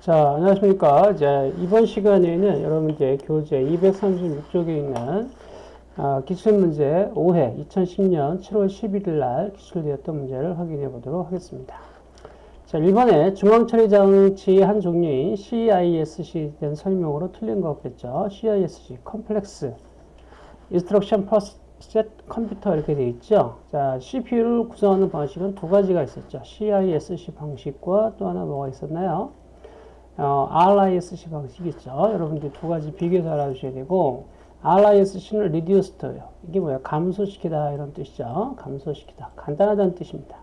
자, 안녕하십니까. 이제 이번 시간에는 여러분께 교재 236쪽에 있는 아, 기출문제 5회 2010년 7월 11일 날 기출되었던 문제를 확인해 보도록 하겠습니다. 자, 1번에 중앙처리 장치 한 종류인 CISC에 대한 설명으로 틀린 거 없겠죠. CISC, complex, instruction set computer 이렇게 되어 있죠. 자, CPU를 구성하는 방식은 두 가지가 있었죠. CISC 방식과 또 하나 뭐가 있었나요? 어, RISC 방식이죠. 여러분들 두 가지 비교해서 알아주셔야 되고 RISC는 reduced예요. 이게 뭐야? 감소시키다 이런 뜻이죠. 감소시키다. 간단하다는 뜻입니다.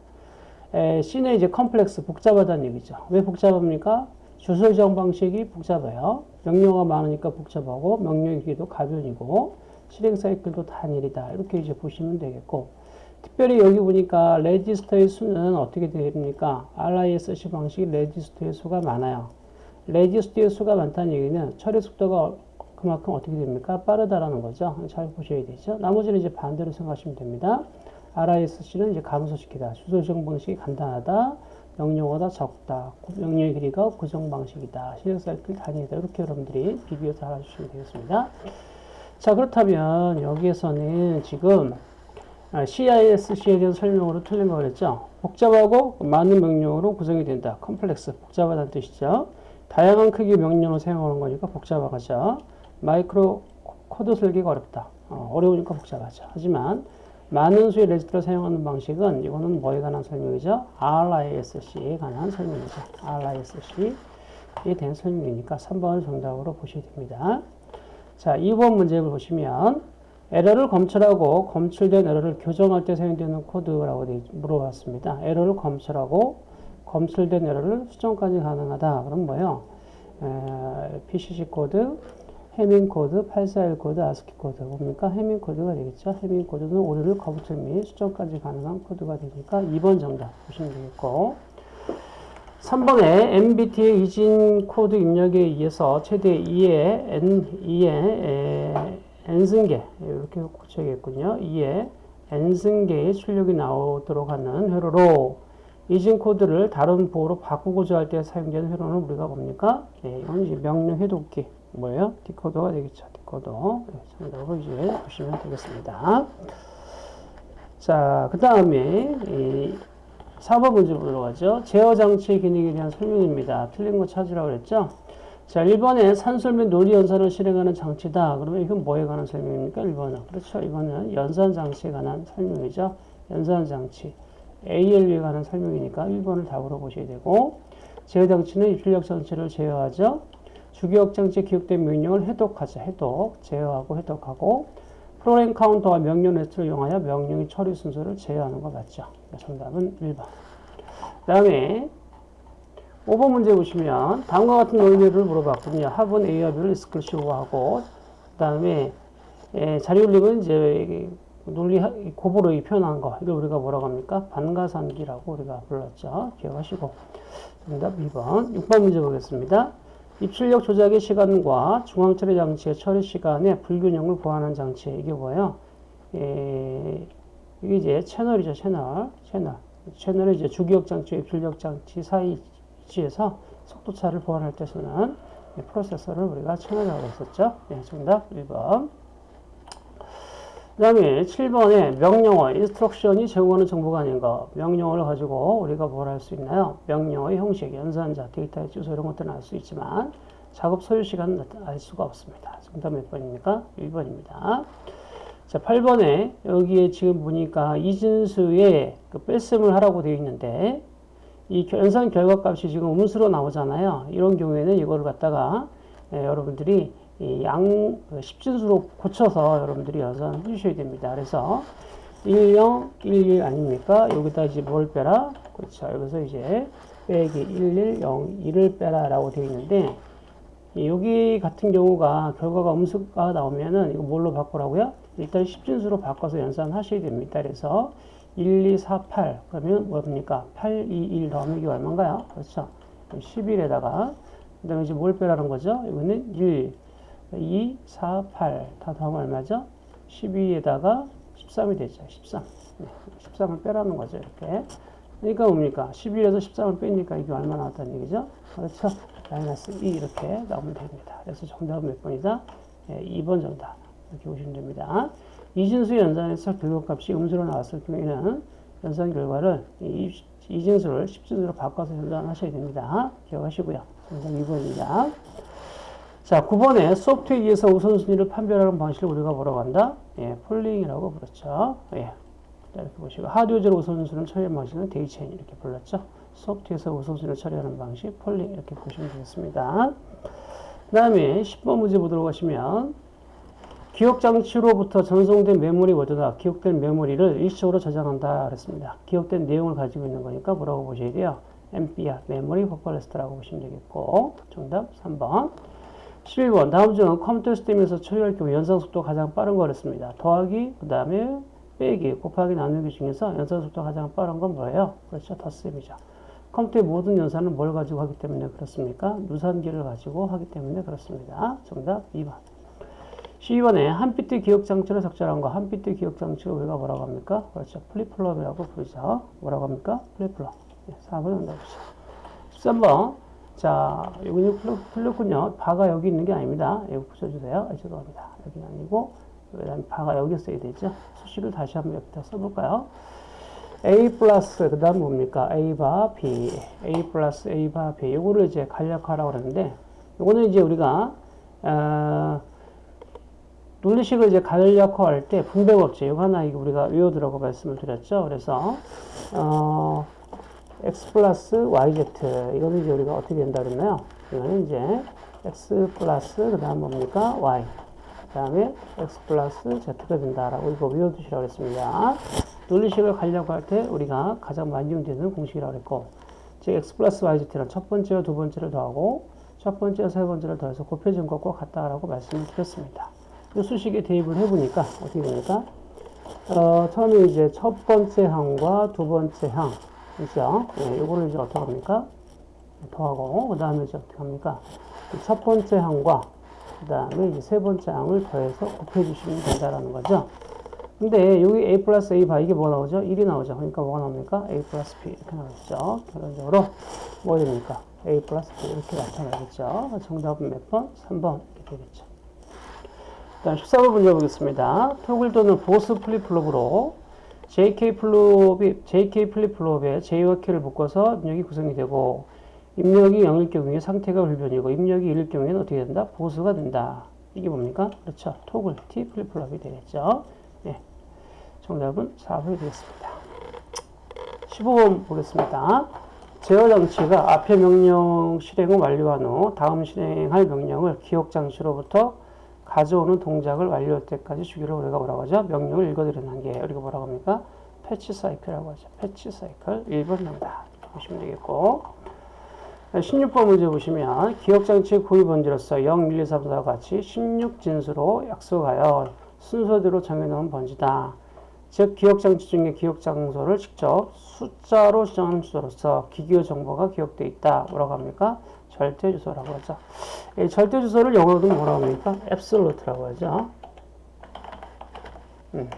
에, C는 이제 컴플렉스 복잡하다는 얘기죠. 왜 복잡합니까? 주소 지정 방식이 복잡해요. 명령어가 많으니까 복잡하고 명령의 길이도 가변이고 실행 사이클도 단일이다. 이렇게 이제 보시면 되겠고 특별히 여기 보니까 레지스터의 수는 어떻게 됩니까? RISC 방식이 레지스터의 수가 많아요. 레지스터의 수가 많다는 얘기는 처리 속도가 그만큼 어떻게 됩니까? 빠르다라는 거죠. 잘 보셔야 되죠. 나머지는 이제 반대로 생각하시면 됩니다. RISC는 이제 감소시키다. 주소 지정 방식이 간단하다. 명령어가 적다. 명령의 길이가 고정 방식이다. 실행 사이클 단위다. 이렇게 여러분들이 비교해서 알아주시면 되겠습니다. 자, 그렇다면 여기에서는 지금 CISC에 대한 설명으로 틀린 거 그랬죠? 복잡하고 많은 명령어로 구성이 된다. 컴플렉스, 복잡하다는 뜻이죠. 다양한 크기의 명령을 사용하는 거니까 복잡하죠. 마이크로 코드 설계가 어렵다. 어, 려우니까 복잡하죠. 하지만 많은 수의 레지스터를 사용하는 방식은 이거는 뭐에 관한 설명이죠? RISC에 관한 설명이죠. RISC에 대한 설명이니까 3번을 정답으로 보셔야 됩니다. 자, 2번 문제를 보시면 에러를 검출하고 검출된 에러를 교정할 때 사용되는 코드라고 물어봤습니다. 에러를 검출하고 검출된 에러를 수정까지 가능하다. 그럼 뭐예요? 에, BCD 코드, 해밍 코드, 8421 코드, 아스키 코드. 뭡니까? 해밍 코드가 되겠죠. 해밍 코드는 오류를 검출 및 수정까지 가능한 코드가 되니까 2번 정답 보시면 되겠고. 3번에 N비트의 이진 코드 입력에 의해서 최대 2의 N, 2의 N승개, 이렇게 고쳐야겠군요. 2의 N승계의 출력이 나오도록 하는 회로로 이진 코드를 다른 보호로 바꾸고자 할 때 사용되는 회로는 우리가 뭡니까? 네, 이건 이제 명령 해독기. 뭐예요? 디코더가 되겠죠. 디코더. 네, 정답으로 이제 보시면 되겠습니다. 자, 그 다음에, 4번 문제 보도록 하죠. 제어 장치의 기능에 대한 설명입니다. 틀린 거 찾으라고 그랬죠? 자, 1번에 산술 및 논리 연산을 실행하는 장치다. 그러면 이건 뭐에 관한 설명입니까? 1번은. 그렇죠. 이거는 연산 장치에 관한 설명이죠. 연산 장치. ALU에 관한 설명이니까 1번을 답으로 보셔야 되고 제어 장치는 입출력 장치를 제어하죠. 주기억 장치에 기록된 명령을 해독하죠. 해독, 제어하고 해독하고 프로그램 카운터와 명령 레지스터를 이용하여 명령의 처리 순서를 제어하는 것 맞죠. 정답은 1번. 그 다음에 5번 문제 보시면 다음과 같은 논리를 물어봤거든요. 합은 A와 B를 리스크를 하고 그 다음에 자리 올림은 이제 논리 고보로 표현한 거 이걸 우리가 뭐라고 합니까? 반가산기라고 우리가 불렀죠. 기억하시고 정답 2번 6번 문제 보겠습니다. 입출력 조작의 시간과 중앙 처리 장치의 처리 시간의 불균형을 보완하는 장치 이게 뭐예요? 에, 이게 이제 채널이죠 채널 채널 채널의 이제 주기억 장치와 입출력 장치 사이 위치에서 속도 차를 보완할 때 쓰는 프로세서를 우리가 채널이라고 했었죠. 네, 정답 1번 그 다음에 7번에 명령어, instruction이 제공하는 정보가 아닌가. 명령어를 가지고 우리가 뭘 할 수 있나요? 명령어의 형식, 연산자, 데이터의 주소 이런 것들은 알 수 있지만 작업 소요 시간은 알 수가 없습니다. 정답 몇 번입니까? 1번입니다. 자, 8번에 여기에 지금 보니까 이진수의 그 뺄셈을 하라고 되어 있는데 이 연산 결과값이 지금 음수로 나오잖아요. 이런 경우에는 이거를 갖다가 예, 여러분들이 양 십진수로 고쳐서 여러분들이 연산해 주셔야 됩니다. 그래서 10, 11 아닙니까? 여기다 이제 뭘 빼라? 그렇죠. 여기서 이제 빼기 11, 0, 1을 빼라 라고 되어 있는데 여기 같은 경우가 결과가 음수가 나오면은 이거 뭘로 바꾸라고요? 일단 십진수로 바꿔서 연산하셔야 됩니다. 그래서 1, 2, 4, 8 그러면 뭡니까? 8, 2, 1 더하면 이게 얼마인가요? 그렇죠. 11에다가 그 다음에 이제 뭘 빼라는 거죠? 이거는 1, 2, 4, 8. 다 더하면 얼마죠? 12에다가 13이 되죠. 13. 네, 13을 빼라는 거죠. 이렇게. 그러니까 뭡니까? 11에서 13을 빼니까 이게 얼마 나왔다는 얘기죠? 그렇죠? 마이너스 2 이렇게 나오면 됩니다. 그래서 정답은 몇 번이다? 예, 2번 정답. 이렇게 보시면 됩니다. 이진수 연산에서 결과값이 음수로 나왔을 경우에는 연산 결과를 이, 이진수를 10진수로 바꿔서 연산하셔야 됩니다. 기억하시고요. 정답 2번입니다. 자, 9번에 소프트웨어에서 우선순위를 판별하는 방식을 우리가 뭐라고 한다? 예, polling이라고 부르죠. 예. 이렇게 보시고 하드웨어로 우선순위를 처리하는 방식은 daisy chain 이렇게 불렀죠. 소프트웨어에서 우선순위를 처리하는 방식 polling 이렇게 보시면 되겠습니다. 그 다음에 10번 문제 보도록 하시면 기억장치로부터 전송된 메모리 워드가 기억된 메모리를 일시적으로 저장한다 그랬습니다. 기억된 내용을 가지고 있는 거니까 뭐라고 보셔야 돼요? MBR, memory buffer register라고 보시면 되겠고 정답 3번 11번 다음 중은 컴퓨터 시스템에서 처리할 경우 연산 속도가 가장 빠른 거랬습니다. 더하기, 그 다음에 빼기, 곱하기, 나누기 중에서 연산 속도가 가장 빠른 건 뭐예요? 그렇죠. 덧셈이죠. 컴퓨터의 모든 연산은 뭘 가지고 하기 때문에 그렇습니까? 누산기를 가지고 하기 때문에 그렇습니다. 정답 2번. 12번에 한 비트 기억 장치를 적절한 거, 한 비트 기억 장치를 우리가 뭐라고 합니까? 그렇죠. 플립플롭이라고 부르죠. 뭐라고 합니까? 플립플롭. 네, 4번 정답이죠. 13번. 자, 여기는 틀렸군요. 바가 여기 있는 게 아닙니다. 여기 붙여주세요. 아, 죄송합니다. 여기는 아니고, 그 다음에 바가 여기 써야 되죠. 수식을 다시 한번 여기다 써볼까요? A 플러스, 그 다음 뭡니까? A 바 B. A 플러스 A 바 B. 요거를 이제 간략화라고 그러는데, 요거는 이제 우리가, 어, 논리식을 이제 간략화할 때 분배법칙, 이거 하나 우리가 외워두라고 말씀을 드렸죠. 그래서, 어, x 플러스 yz 이거는 이제 우리가 어떻게 된다 그랬나요? 이거는 이제 x 플러스 그 다음 뭡니까? y 그 다음에 x 플러스 z가 된다라고 이거 외워두시라고 했습니다. 논리식을 가려고 할 때 우리가 가장 많이用되는 공식이라고 했고 즉 x 플러스 yz는 첫 번째와 두 번째를 더하고 첫 번째와 세 번째를 더해서 곱해진 것과 같다라고 말씀을 드렸습니다. 이 수식에 대입을 해보니까 어떻게 됩니까? 어, 처음에 이제 첫 번째 항과 두 번째 항 그죠? 네, 요거를 이제 어떻게 합니까? 더하고, 그 다음에 이제 어떻게 합니까? 첫 번째 항과, 그 다음에 이제 세 번째 항을 더해서 곱해주시면 된다라는 거죠. 근데 여기 a 플러스 a bar 이게 뭐 나오죠? 1이 나오죠. 그러니까 뭐가 나옵니까? a 플러스 b 이렇게 나오죠. 결론적으로 뭐 됩니까? a 플러스 b 이렇게 나타나겠죠. 정답은 몇 번? 3번 이렇게 되겠죠. 다음 14번 문제 보겠습니다. toggle 또는 보수 플립플롭으로 JK 플롭이, JK 플립 플롭에 J와 K를 묶어서 입력이 구성이 되고, 입력이 0일 경우에 상태가 불변이고, 입력이 1일 경우에는 어떻게 된다? 보수가 된다. 이게 뭡니까? 그렇죠. toggle, T 플립 플롭이 되겠죠. 네. 정답은 4번이 되겠습니다. 15번 보겠습니다. 제어 장치가 앞의 명령 실행을 완료한 후 다음 실행할 명령을 기억 장치로부터 가져오는 동작을 완료할 때까지 주기를 우리가 뭐라고 하죠? 명령을 읽어들이는 게 우리가 뭐라고 합니까? fetch cycle이라고 하죠. fetch cycle 1번 나옵니다. 보시면 되겠고 16번 문제 보시면 기억장치 고유 번지로서 0, 1, 2, 3, 4와 같이 16진수로 약속하여 순서대로 정해놓은 번지다. 즉 기억장치 중에 기억장소를 직접 숫자로 지정하는 주소로서 기기의 정보가 기억되어 있다. 뭐라고 합니까? 절대 주소라고 하죠. 이 절대 주소를 영어로도 뭐라고 합니까? absolute라고 하죠. 음,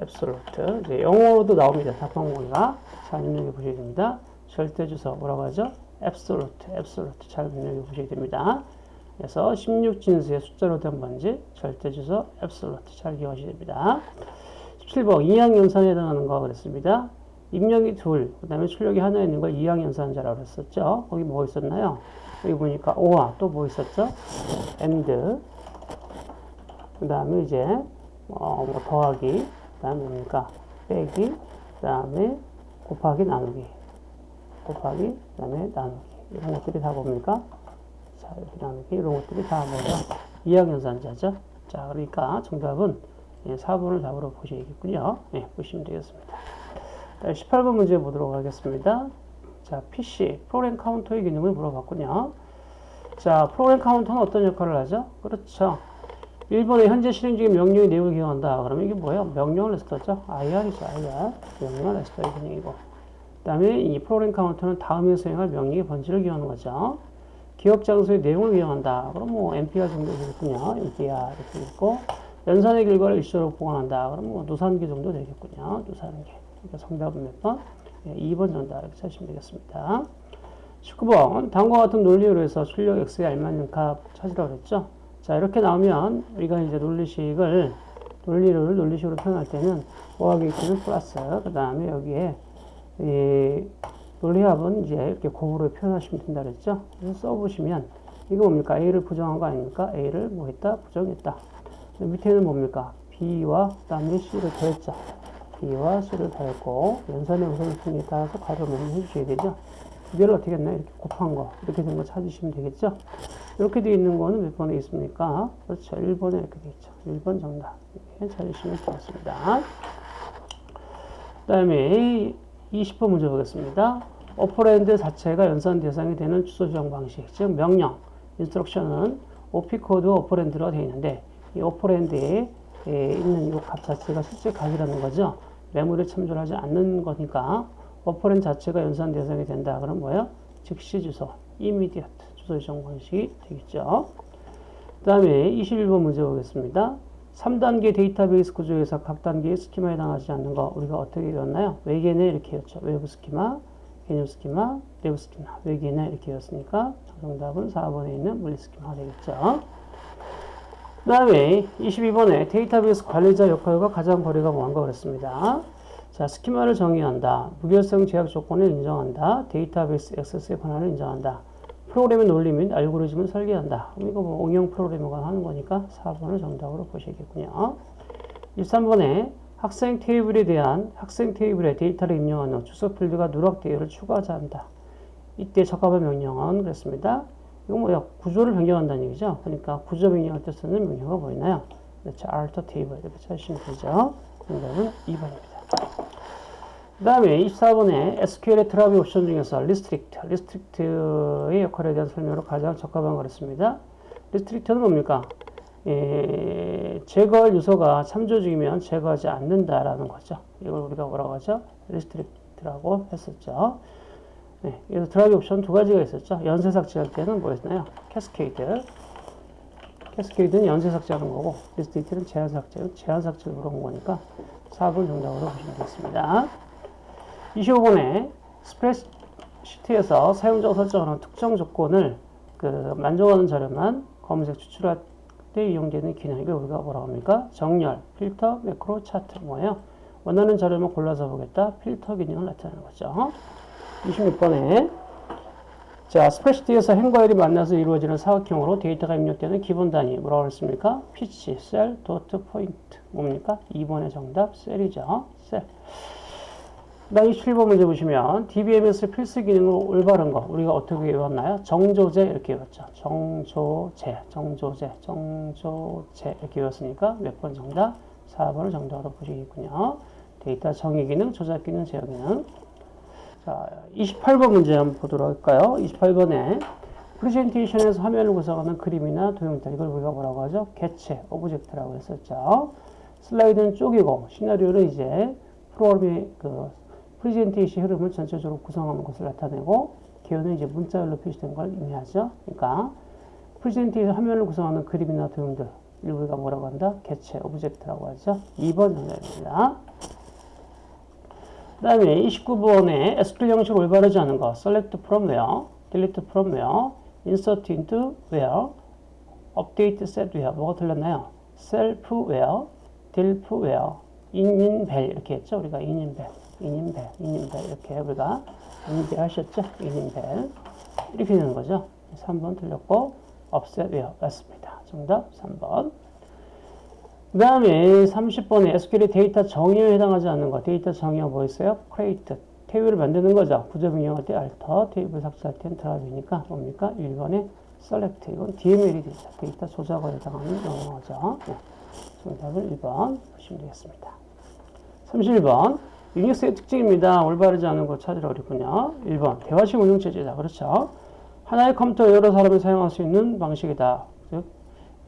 absolute. 이제 영어로도 나옵니다. 답변공이가 잘 입력해 보셔야 됩니다. 절대 주소 뭐라고 하죠? absolute, absolute 잘 입력해 보셔야 됩니다. 그래서 16진수의 숫자로 된 번지 절대 주소 absolute 잘 기억하셔야 됩니다. 17번 이항연산에 해당하는 거 그랬습니다. 입력이 둘, 그 다음에 출력이 하나 있는 걸 이항연산자라고 그랬었죠. 거기 뭐 있었나요? 여기 보니까 오와 또 뭐 있었죠? and 그 다음에 이제 어, 뭐 더하기 그 다음에 뭡니까? 빼기 그 다음에 곱하기 나누기 곱하기 그 다음에 나누기 이런 것들이 다 뭡니까? 자 이렇게 나누기 이런 것들이 다 뭐죠? 이항연산자죠. 자 그러니까 정답은 4번을 예, 답으로 보시겠군요. 네, 보시면 되겠습니다. 18번 문제 보도록 하겠습니다. 자, PC, 프로그램 카운터의 기능을 물어봤군요. 자, 프로그램 카운터는 어떤 역할을 하죠? 그렇죠. 1번에 현재 실행 중인 명령의 내용을 기억한다. 그러면 이게 뭐예요? 명령 레스터죠? IR이죠, IR. 명령 레스터의 기능이고. 그 다음에 이 프로그램 카운터는 다음에 수행할 명령의 번지를 기억하는 거죠. 기억 장소의 내용을 기억한다. 그럼 뭐 MPR 정도 되겠군요. MPR 이렇게 있고. 연산의 결과를 일시적으로 보관한다. 그럼 뭐 노산기 정도 되겠군요. 노산기. 그러니까 정답은 몇 번? 네, 2번 정답 이렇게 찾으시면 되겠습니다. 19번 다음과 같은 논리로 해서 출력 x에 알맞는 값 찾으라고 그랬죠. 자 이렇게 나오면 우리가 이제 논리식을 논리를 논리식으로 표현할 때는 곱하기 x는 플러스 그 다음에 여기에 이 논리합은 이제 이렇게 곱으로 표현하시면 된다 그랬죠. 그래서 써보시면 이거 뭡니까? a를 부정한 거 아닙니까? a를 뭐 했다? 부정했다. 밑에는 뭡니까? b와 그 다음에 c를 더했죠. B와 c를 더했고 연산의 우선순위에 따라서 괄호 메모 해주셔야 되죠. 이걸 어떻게 했나? 이렇게 곱한 거 이렇게 된 거 찾으시면 되겠죠. 이렇게 되어 있는 거는 몇 번에 있습니까? 그렇죠. 1번에 이렇게 되어 있죠. 1번 정답. 이렇게 찾으시면 되겠습니다. 그 다음에 20번 문제 보겠습니다. operand 자체가 연산 대상이 되는 주소 지정 방식, 즉 명령, 인스트럭션은 OP 코드 오퍼랜드로 되어 있는데 이 operand에 있는 이 값 자체가 실제 값이라는 거죠. 메모리에 참조하지 않는 거니까 operand 자체가 연산 대상이 된다. 그럼 뭐야? 즉시 주소, immediate 주소 지정 방식이 되겠죠. 그 다음에 21번 문제 보겠습니다. 3단계 데이터베이스 구조에서 각 단계의 스키마에 해당하지 않는 거 우리가 어떻게 외웠나요? 외계내 이렇게 외웠죠. 외부 스키마, 개념 스키마, 내부 스키마, 외계내 이렇게 외웠으니까 정답은 4번에 있는 물리 스키마가 되겠죠. 그 다음에 22번에 데이터베이스 관리자 역할과 가장 거리가 먼거 그랬습니다. 자, 스키마를 정의한다. 무결성 제약 조건을 인정한다. 데이터베이스 액세스의 권한을 인정한다. 프로그램의 논리 및 알고리즘을 설계한다. 이거 뭐 응용 프로그래머가 하는 거니까 4번을 정답으로 보시겠군요. 23번에 학생 테이블에 대한 학생 테이블에 데이터를 입력하는 주소 필드가 누락 대열을 추가하자 한다. 이때 적합한 명령은 그랬습니다. 이거 뭐야? 구조를 변경한다는 얘기죠. 그러니까 구조 변경할 때 쓰는 명령어가 보이나요? 그렇죠. alter table 이렇게 찾으시면 되죠. 정답은 2번입니다. 그 다음에 24번에 SQL의 drop 옵션 중에서 restrict, restrict의 역할에 대한 설명으로 가장 적합한 거랬습니다. restrict는 뭡니까? 예, 제거할 요소가 참조 중이면 제거하지 않는다라는 거죠. 이걸 우리가 뭐라고 하죠? restrict라고 했었죠. 네, 그래서 drop 옵션 두 가지가 있었죠. 연쇄 삭제할 때는 뭐였나요? cascade. cascade는 연쇄 삭제하는 거고, restrict는 제한 삭제, 제한 삭제를 물어본 거니까 4번 정답으로 보시면 되겠습니다. 25번에 스프레드시트에서 사용자가 설정하는 특정 조건을 그 만족하는 자료만 검색 추출할 때 이용되는 기능 이걸 우리가 뭐라고 합니까? 정렬, 필터, 매크로, 차트 뭐예요? 원하는 자료만 골라서 보겠다. 필터 기능을 나타내는 거죠. 26번에 자, 스프레드시트에서 행과 열이 만나서 이루어지는 사각형으로 데이터가 입력되는 기본 단위 뭐라고 했습니까? 피치, 셀, 도트, 포인트 뭡니까? 2번의 정답 셀이죠. 셀. 다음 27번 문제 보시면 DBMS 필수 기능으로 올바른 거 우리가 어떻게 외웠나요? 정조제 이렇게 외웠죠. 정조제, 정조제, 정조제 이렇게 외웠으니까 몇 번 정답? 4번을 정답으로 보시겠군요. 데이터 정의 기능, 조작 기능, 제어 기능. 자, 28번 문제 한번 보도록 할까요? 28번에 프레젠테이션에서 화면을 구성하는 그림이나 도형들 이걸 우리가 뭐라고 하죠? 개체, object라고 했었죠. 슬라이드는 쪼개고 시나리오는 이제 프로그램의 그 프레젠테이션 흐름을 전체적으로 구성하는 것을 나타내고 개요는 이제 문자열로 표시된 걸 의미하죠. 그러니까 프레젠테이션 화면을 구성하는 그림이나 도형들 우리가 뭐라고 한다? 개체, object라고 하죠. 2번 정답입니다. 그 다음에 29번에 SQL 형식을 올바르지 않은 거 select from where, delete from where, insert into where, update set where 뭐가 틀렸나요? self where, delf where, in bell 이렇게 했죠. 우리가 in in bell, in in bell 이렇게 우리가 인대 하셨죠. in in bell 이렇게 되는 거죠. 3번 틀렸고 offset where 맞습니다. 정답 3번. 그 다음에 30번에 SQL의 데이터 정의에 해당하지 않는 거. 데이터 정의가 뭐 있어요? create. 테이블을 만드는 거죠. 구조 변경할 때 alter, 테이블 삭제할 때는 drop이니까 뭡니까? 1번에 select. 이건 DML이 되죠. 데이터 조작에 해당하는 용어죠. 네. 정답은 1번 보시면 되겠습니다. 31번. 유닉스의 특징입니다. 올바르지 않은 거 찾으라 그랬군요. 1번. 대화식 운영체제다. 그렇죠. 하나의 컴퓨터 여러 사람이 사용할 수 있는 방식이다. 즉,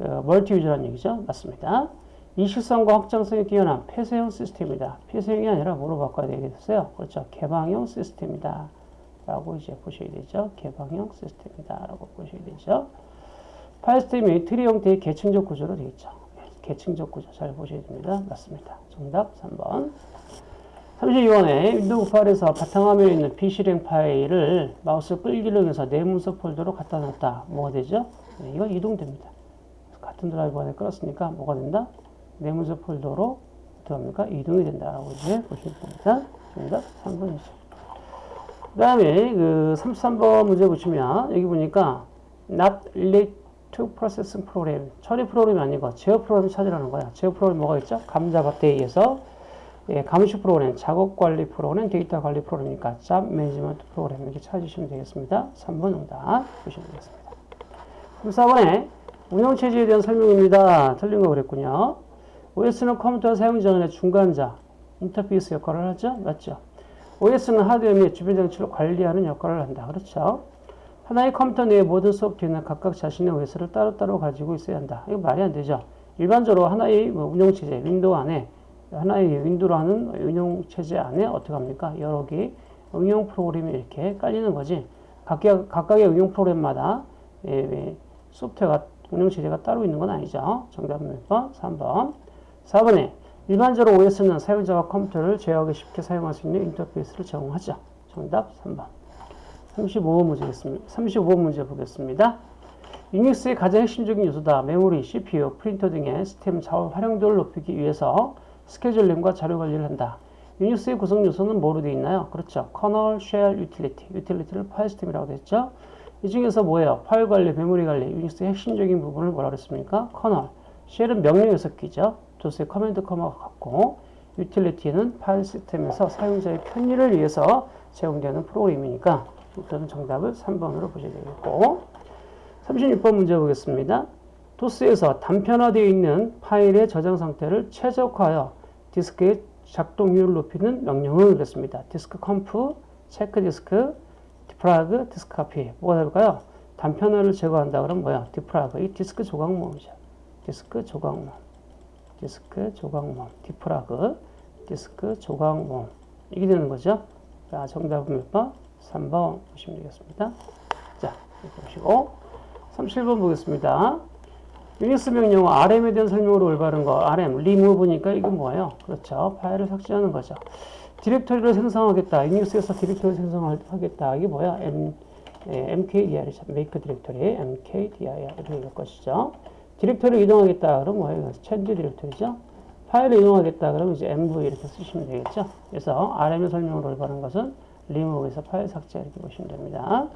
어, multi user라는 얘기죠. 맞습니다. 이식성과 확장성이 뛰어난 폐쇄형 시스템이다. 폐쇄형이 아니라 뭐로 바꿔야 되겠어요? 그렇죠. 개방형 시스템이다. 라고 이제 보셔야 되죠. 개방형 시스템이다. 라고 보셔야 되죠. 파일 시스템이 트리 형태의 계층적 구조로 되어 있죠. 계층적 구조 잘 보셔야 됩니다. 맞습니다. 정답 3번. 32번에 윈도우 98에서 바탕화면에 있는 비실행 파일을 마우스 끌기를 해서 내문서 폴더로 갖다 놨다. 뭐가 되죠? 네, 이거 이동됩니다. 같은 드라이브 안에 끌었으니까 뭐가 된다? 내문서 폴더로 어떻게 합니까? 이동이 된다라고 이제 보시면 됩니다. 정답 3번이죠. 그 다음에 그 33번 문제 보시면 여기 보니까 not relate to processing program 처리 프로그램이 아니고 제어 프로그램 찾으라는 거야. 제어 프로그램 뭐가 있죠? 감작데에서 예, 감시 프로그램, 작업 관리 프로그램, 데이터 관리 프로그램이니까 job management program 이렇게 찾으시면 되겠습니다. 3번 정답 보시면 되겠습니다. 34번에 운영체제에 대한 설명입니다. 틀린 거 그랬군요. OS는 컴퓨터 사용 전의 중간자, 인터페이스 역할을 하죠? 맞죠? OS는 하드웨어 및 주변 장치를 관리하는 역할을 한다. 그렇죠? 하나의 컴퓨터 내의 모든 소프트웨어는 각각 자신의 OS를 따로따로 가지고 있어야 한다. 이거 말이 안 되죠? 일반적으로 하나의 뭐 운영체제, 윈도우 안에 하나의 윈도우로 하는 운영체제 안에 어떻게 합니까? 여러 개의 응용 프로그램이 이렇게 깔리는 거지. 각각, 각각의 응용 프로그램마다 예, 예, 소프트웨어가 운영체제가 따로 있는 건 아니죠. 정답은 몇 번? 3번. 4번에 일반적으로 OS는 사용자가 컴퓨터를 제어하기 쉽게 사용할 수 있는 인터페이스를 제공하죠. 정답 3번. 35번 문제 겠습니다. 35번 문제 보겠습니다. 유닉스의 가장 핵심적인 요소다. 메모리, CPU, 프린터 등의 시스템 자원 활용도를 높이기 위해서 스케줄링과 자료 관리를 한다. 유닉스의 구성 요소는 뭐로 되어 있나요? 그렇죠. kernel, shell, 유틸리티. 유틸리티를 파일 시스템이라고 됐죠. 이 중에서 뭐예요? 파일 관리, 메모리 관리, 유닉스의 핵심적인 부분을 뭐라 그랬습니까? kernel. shell은 명령어 해석기죠. 도스의 command com과 같고 유틸리티는 파일 시스템에서 사용자의 편의를 위해서 제공되는 프로그램이니까 일단은 정답을 3번으로 보셔야 되겠고 36번 문제 보겠습니다. 도스에서 단편화되어 있는 파일의 저장 상태를 최적화하여 디스크의 작동률을 높이는 명령을 그랬습니다. disk comp, check disk, defrag, disk copy. 뭐가 될까요? 단편화를 제거한다 그러면 뭐야? defrag. 이 디스크 조각 모음이죠. 디스크 조각 모음. 디스크 조각 모음. defrag. 디스크 조각 모음. 이게 되는 거죠. 자, 정답은 몇 번? 3번 보시면 되겠습니다. 자, 이렇게 보시고 37번 보겠습니다. 유닉스 명령어 RM에 대한 설명으로 올바른 거 RM, 리무브니까 이건 뭐예요? 그렇죠. 파일을 삭제하는 거죠. 디렉토리를 생성하겠다. 유닉스에서 디렉토리 생성하겠다. 이게 뭐야? M, 예, make directory, MKDIR 이렇게 될 것이죠. 디렉토리를 이동하겠다. 그럼 뭐예요? change directory죠. 파일을 이동하겠다. 그러면 이제 MV 이렇게 쓰시면 되겠죠. 그래서 RM의 설명으로 올바른 것은 리무브에서 파일 삭제 이렇게 보시면 됩니다.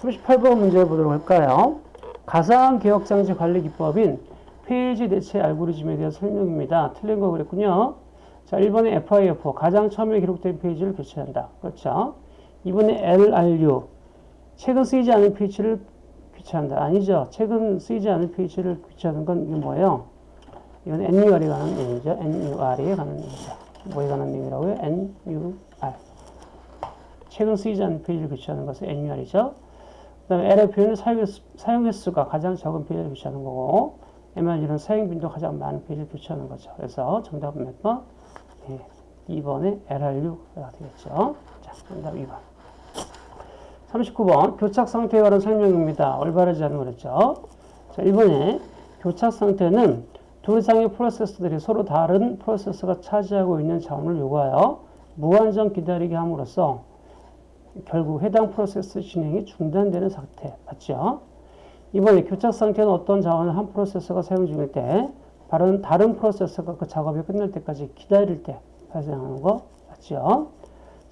38번 문제 보도록 할까요? 가상 기억 장치 관리 기법인 페이지 대체 알고리즘에 대한 설명입니다. 틀린 거 그랬군요. 자, 1번에 FIFO, 가장 처음에 기록된 페이지를 교체한다. 그렇죠. 2번에 LRU, 최근 쓰이지 않은 페이지를 교체한다. 아니죠. 최근 쓰이지 않은 페이지를 교체하는 건 이게 뭐예요? 이건 NUR에 관한 얘기죠. NUR에 관한 얘기죠. 뭐에 관한 얘기라고요? NUR. 최근 쓰이지 않은 페이지를 교체하는 것은 NUR이죠. 그 다음에 LF는 사용 횟수가 가장 적은 페이지를 교체하는 거고 MRG는 사용 빈도가 가장 많은 페이지를 교체하는 거죠. 그래서 정답은 몇 번? 네, 2번의 LR6가 되겠죠. 자, 정답 2번. 39번 교착 상태에 관한 설명입니다. 올바르지 않은 거랬죠. 자, 1번에 교착 상태는 두 이상의 프로세스들이 서로 다른 프로세스가 차지하고 있는 자원을 요구하여 무한정 기다리게 함으로써 결국 해당 프로세스 진행이 중단되는 상태 맞죠? 이번에 교착 상태는 어떤 자원을 한 프로세서가 사용 중일 때 다른, 다른 프로세서가 그 작업이 끝날 때까지 기다릴 때 발생하는 거 맞죠?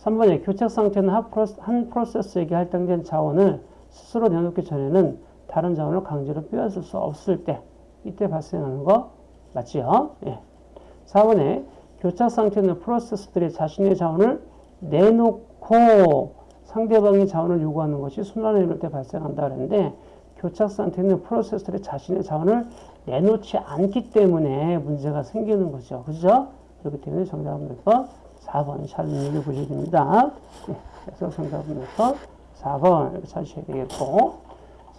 3번에 교착 상태는 한, 프로세, 한 프로세서에게 할당된 자원을 스스로 내놓기 전에는 다른 자원을 강제로 빼앗을 수 없을 때 이때 발생하는 거 맞죠? 예. 4번에 교착 상태는 프로세서들이 자신의 자원을 내놓고 상대방의 자원을 요구하는 것이 순환을 이룰 때 발생한다 그랬는데 교착 상태는 프로세서들이 자신의 자원을 내놓지 않기 때문에 문제가 생기는 거죠. 그죠? 그렇기 때문에 정답은 몇 번? 4번. 잘 읽어보셔야 됩니다. 네, 그래서 정답은 몇 번? 4번. 이렇게 찾으셔야 되겠고.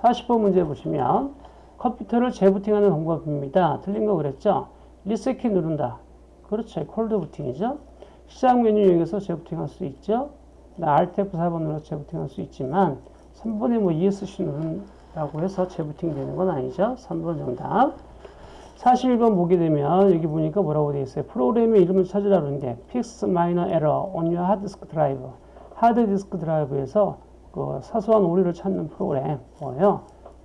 40번 문제 보시면 컴퓨터를 재부팅하는 방법입니다. 틀린 거 그랬죠? 리셋키 누른다. 그렇죠. 콜드 부팅이죠. 시작 메뉴 이용해서 재부팅할 수 있죠. Alt F4번 눌러 재부팅할 수 있지만 3번에 뭐 ESC 누른다고 해서 재부팅 되는 건 아니죠. 3번 정답. 41번 보게 되면 여기 보니까 뭐라고 되어 있어요. 프로그램의 이름을 찾으라 그러는데 fix minor error on your hard disk drive. 하드 디스크 드라이브에서 그 사소한 오류를 찾는 프로그램 뭐예요?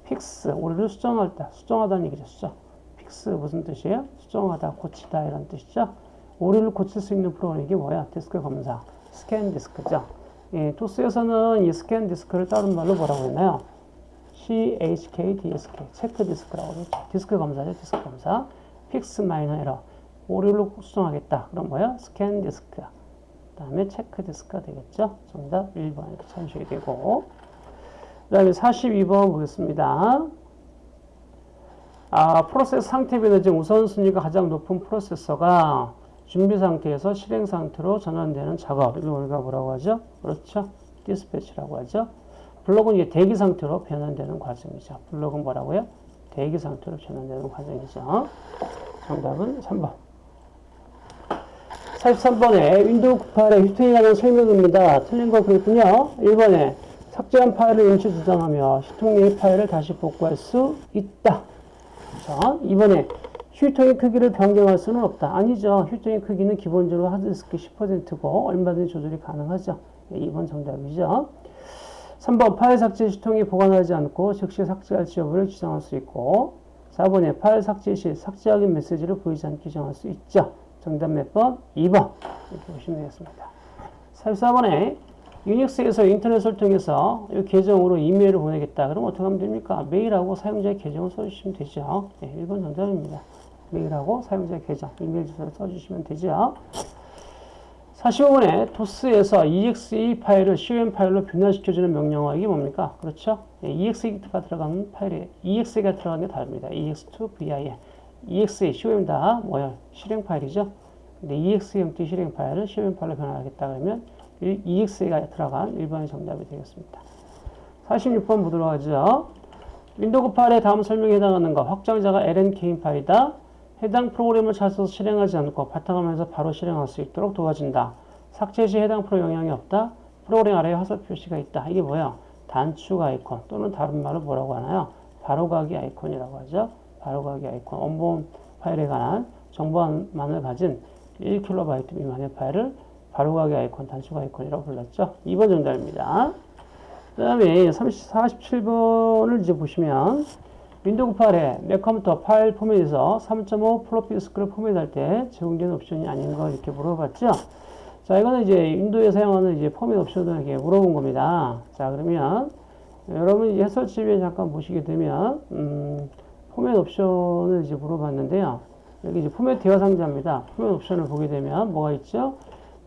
fix 오류를 수정할 때 수정하다는 얘기죠. 수정. fix 무슨 뜻이에요? 수정하다, 고치다 이런 뜻이죠. 오류를 고칠 수 있는 프로그램 이게 뭐야? 디스크 검사. scan disk죠. 예, 도스에서는 이 scan disk를 다른 말로 뭐라고 했나요? CHK, DSK, check disk라고 그러죠. 디스크 검사죠, 디스크 검사. fix minor error. 오류를 수정하겠다. 그럼 뭐야? scan disk. 그 다음에 check disk가 되겠죠. 정답 1번 이렇게 찾으셔야 되고. 그 다음에 42번 보겠습니다. 아, 프로세스 상태 변화 중 우선순위가 가장 높은 프로세서가 준비 상태에서 실행 상태로 전환되는 작업. 이걸 우리가 뭐라고 하죠? 그렇죠. dispatch라고 하죠. 블록은 이게 대기 상태로 변환되는 과정이죠. 블록은 뭐라고요? 대기 상태로 변환되는 과정이죠. 정답은 3번. 43번에 윈도우 98의 휴지통에 관한 설명입니다. 틀린 거 그랬군요. 1번에 삭제한 파일을 임시 저장하며 휴통의 파일을 다시 복구할 수 있다. 자, 2번에 휴통의 크기를 변경할 수는 없다. 아니죠. 휴통의 크기는 기본적으로 하드디스크 10%고 얼마든지 조절이 가능하죠. 2번 정답이죠. 3번 파일 삭제 시통이 보관하지 않고 즉시 삭제할 지 여부를 지정할 수 있고 4번에 파일 삭제 시 삭제하기 메시지를 보이지 않게 정할 수 있죠. 정답 몇 번? 2번 이렇게 보시면 되겠습니다. 44번에 유닉스에서 인터넷을 통해서 이 계정으로 이메일을 보내겠다. 그럼 어떻게 하면 됩니까? 메일하고 사용자의 계정을 써주시면 되죠. 네, 1번 정답입니다. 메일하고 사용자의 계정, 이메일 주소를 써주시면 되죠. 45번에 도스에서 exe 파일을 COM 파일로 변환시켜주는 명령어 이게 뭡니까? 그렇죠? 예, exe가 들어가는 파일에 exe가 들어가는 게 다릅니다. ex2 vim exe, COM 다 뭐야? 실행 파일이죠? 근데 exmt 실행 파일을 COM 파일로 변환하겠다 그러면 exe가 들어간 1번이 정답이 되겠습니다. 46번 보도록 하죠. 윈도우 98에 다음 설명에 해당하는 것 확장자가 lnk인 파일이다. 해당 프로그램을 찾아서 실행하지 않고 바탕화면에서 바로 실행할 수 있도록 도와준다. 삭제 시 해당 프로그램에 영향이 없다. 프로그램 아래에 화살 표시가 있다. 이게 뭐야? 단축 아이콘 또는 다른 말로 뭐라고 하나요? 바로가기 아이콘이라고 하죠. 바로가기 아이콘. 원본 파일에 관한 정보만을 가진 1KB 미만의 파일을 바로가기 아이콘, 단축 아이콘이라고 불렀죠. 2번 정답입니다. 그 다음에 47번을 이제 보시면 윈도우 98에 내 컴퓨터 파일 포맷에서 3.5 플로피 디스크를 포맷할 때 제공되는 옵션이 아닌 거 이렇게 물어봤죠. 자, 이거는 이제 윈도우에 사용하는 이제 포맷 옵션을 이렇게 물어본 겁니다. 자, 그러면 여러분 이제 해설집에 잠깐 보시게 되면 음, 포맷 옵션을 이제 물어봤는데요. 여기 이제 포맷 대화 상자입니다. 포맷 옵션을 보게 되면 뭐가 있죠?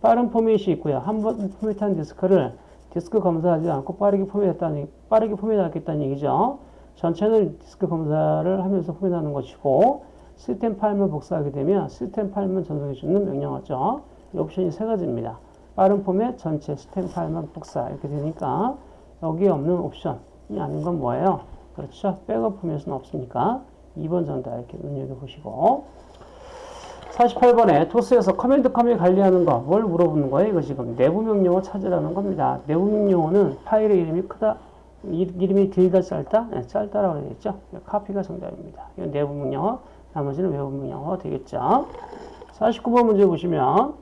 빠른 포맷이 있고요. 한 번 포맷한 디스크를 디스크 검사하지 않고 빠르게 포맷했다는 빠르게 포맷하겠다는 얘기죠. 전체는 디스크 검사를 하면서 포맷하는 것이고 시스템 파일만 복사하게 되면 시스템 파일만 전송해주는 명령어죠. 이 옵션이 세 가지입니다. 빠른 포맷, 전체 시스템 파일만 복사 이렇게 되니까 여기에 없는 옵션이 아닌 건 뭐예요? 그렇죠. 백업 포맷은 없으니까 2번 정답 이렇게 눈여겨보시고 48번에 도스에서 command com이 관리하는 거 뭘 물어보는 거예요? 이거 지금 내부 명령어 찾으라는 겁니다. 내부 명령어는 파일의 이름이 크다 이름이 길다 짧다? 네, 짧다라고 되겠죠. copy가 정답입니다. 이건 내부 명령어, 나머지는 외부 명령어 되겠죠. 49번 문제 보시면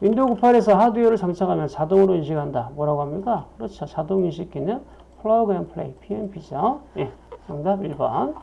윈도우 98에서 하드웨어를 장착하면 자동으로 인식한다. 뭐라고 합니까? 그렇죠. 자동 인식 기능 plug and play, PnP죠. 예, 정답 1번.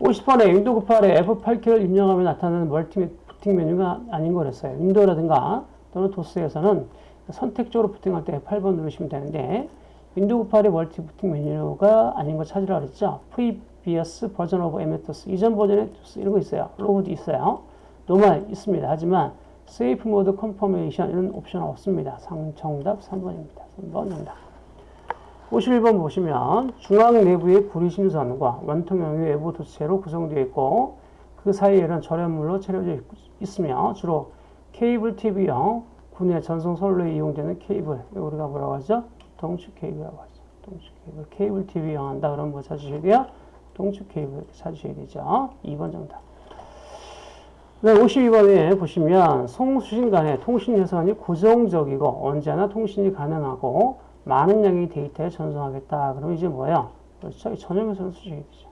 50번에 윈도우 98에 F8키를 입력하면 나타나는 멀티 부팅 메뉴가 아닌 거랬어요. 윈도우라든가 또는 도스에서는 선택적으로 부팅할 때 8번 누르시면 되는데 윈도우 98의 멀티 부팅 메뉴가 아닌 거 찾으라 그랬죠. previous version of MS 이전 버전의 이런 거 있어요. log도 있어요. normal 있습니다. 하지만 safe mode confirmation 이런 옵션 없습니다. 자, 정답 3번입니다. 3번 정답. 51번 보시면 중앙 내부의 구리심선과 원통형의 외부 도체로 구성되어 있고 그 사이에는 절연물로 채워져 있으며 주로 케이블 TV형 군의 전송 선로에 이용되는 케이블 우리가 뭐라고 하죠? 동축 케이블이라고 하죠. 동축 케이블. 케이블 TV 이용한다 그러면 뭐 찾으셔야 돼요? 동축 케이블 찾으셔야 되죠. 2번 정답. 네, 52번에 보시면 송수신 간의 통신 회선이 고정적이고 언제나 통신이 가능하고 많은 양의 데이터를 전송하겠다. 그럼 이제 뭐예요? 그렇죠. 전용 회선을 쓰셔야 되죠.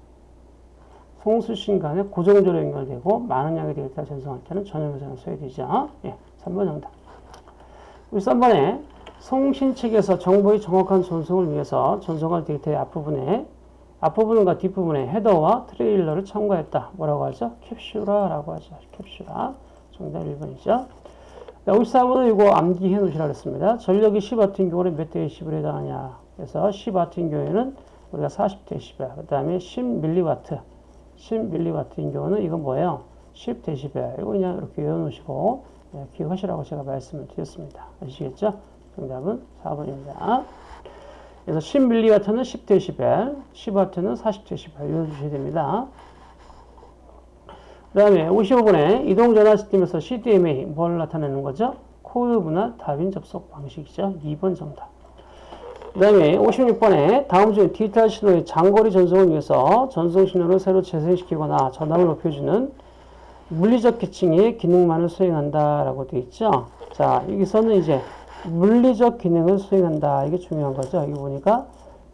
송수신 간에 고정적으로 연결되고 많은 양의 데이터 전송할 때는 전용 회선을 써야 되죠. 예, 3번 정답. 우리 3번에 송신 측에서 정보의 정확한 전송을 위해서 전송할 데이터의 앞부분에 앞부분과 뒷부분에 헤더와 트레일러를 첨가했다. 뭐라고 하죠? 캡슐화라고 하죠. 캡슐화. 정답 1번이죠. 54번은 이거 암기해 놓으시라 그랬습니다. 전력이 10W 경우는 몇 대 10을 해당하냐. 그래서 10W 경우에는 우리가 40dB, 그 다음에 10mW, 10mW인 경우는 이건 뭐예요? 10dB. 이거 그냥 이렇게 외워놓으시고 네, 기억하시라고 제가 말씀을 드렸습니다. 아시겠죠? 정답은 4번입니다. 그래서 10mW는 10dB, 10W는 40dB 외워주셔야 됩니다. 그 다음에 55번에 이동전화 시스템에서 CDMA 뭘 나타내는 거죠? 코드 분할 다중 접속 방식이죠. 2번 정답. 그 다음에 56번에 다음 중 디지털 신호의 장거리 전송을 위해서 전송 신호를 새로 재생시키거나 전압을 높여주는 물리적 계층의 기능만을 수행한다라고 되어 있죠. 자, 여기서는 이제 물리적 기능을 수행한다. 이게 중요한 거죠. 여기 보니까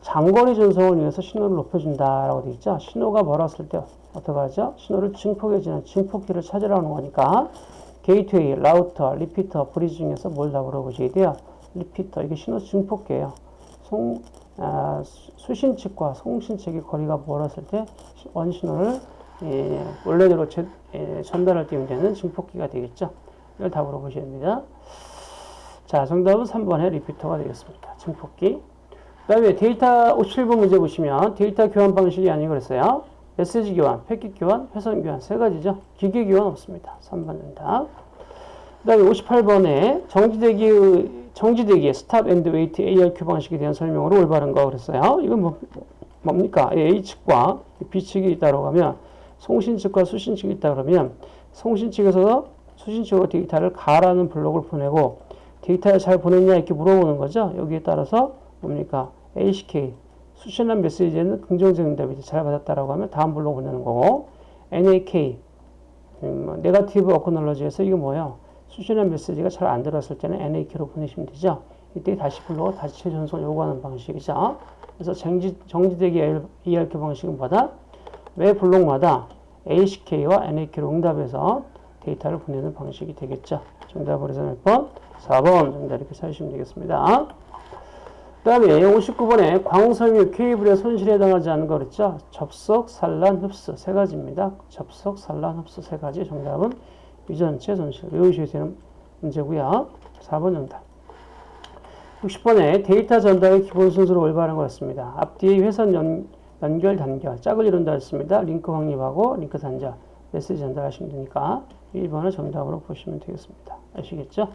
장거리 전송을 위해서 신호를 높여준다라고 되어 있죠. 신호가 멀었을 때 어떻게 하죠? 신호를 증폭해주는 증폭기를 찾으라는 거니까 게이트웨이, 라우터, 리피터, 브리지 중에서 뭘 답으로 보셔야 돼요. 리피터, 이게 신호 증폭기예요. 송, 아, 수신 측과 송신 측의 거리가 멀었을 때 원신호를 예, 원래대로 제, 예, 전달할 때 문제는 증폭기가 되겠죠. 이걸 답으로 보셔야 됩니다. 자, 정답은 3번의 리피터가 되겠습니다. 증폭기. 그 다음에 데이터 57번 문제 보시면 데이터 교환 방식이 아니고 그랬어요. 메시지 교환, 패킷 교환, 회선 교환 세 가지죠. 기계 교환 없습니다. 3번 정답. 그 다음에 58번에 정지대기, 정지대기의 Stop and Wait ARQ 방식에 대한 설명으로 올바른 거 그랬어요. 이건 뭐, 뭡니까? A 측과 B 측이 있다고 하면 송신 측과 수신 측이 있다 그러면 송신 측에서 수신 측으로 데이터를 가라는 블록을 보내고 데이터를 잘 보냈냐 이렇게 물어보는 거죠. 여기에 따라서 뭡니까? ACK 수신한 메시지에는 긍정적 응답이 잘 받았다라고 하면 다음 블록 보내는 거고 NAK 음, Negative Acknowledge에서 이게 뭐예요? 수신한 메시지가 잘 안 들었을 때는 NAK로 보내시면 되죠. 이때 다시 블록을 다시 재전송 요구하는 방식이죠. 그래서 정지, 정지되기 ERQ 방식은 뭐다? 매 블록마다 ACK와 NAK로 응답해서 데이터를 보내는 방식이 되겠죠. 정답을 해서 몇 번? 4번 정답 이렇게 찾으시면 되겠습니다. 그 다음에 59번에 광섬유 케이블의 손실에 해당하지 않은 거 그랬죠? 접속, 산란, 흡수 세 가지입니다. 접속, 산란, 흡수 세 가지 정답은 유전체 손실 외우셔야 되는 문제고요. 4번 정답. 60번에 데이터 전달의 기본 순서로 올바른 거였습니다. 앞뒤의 회선 연, 연결, 단결, 짝을 이룬다 했습니다. 링크 확립하고 링크 단절, 메시지 전달하시면 되니까 1번을 정답으로 보시면 되겠습니다. 아시겠죠? 자,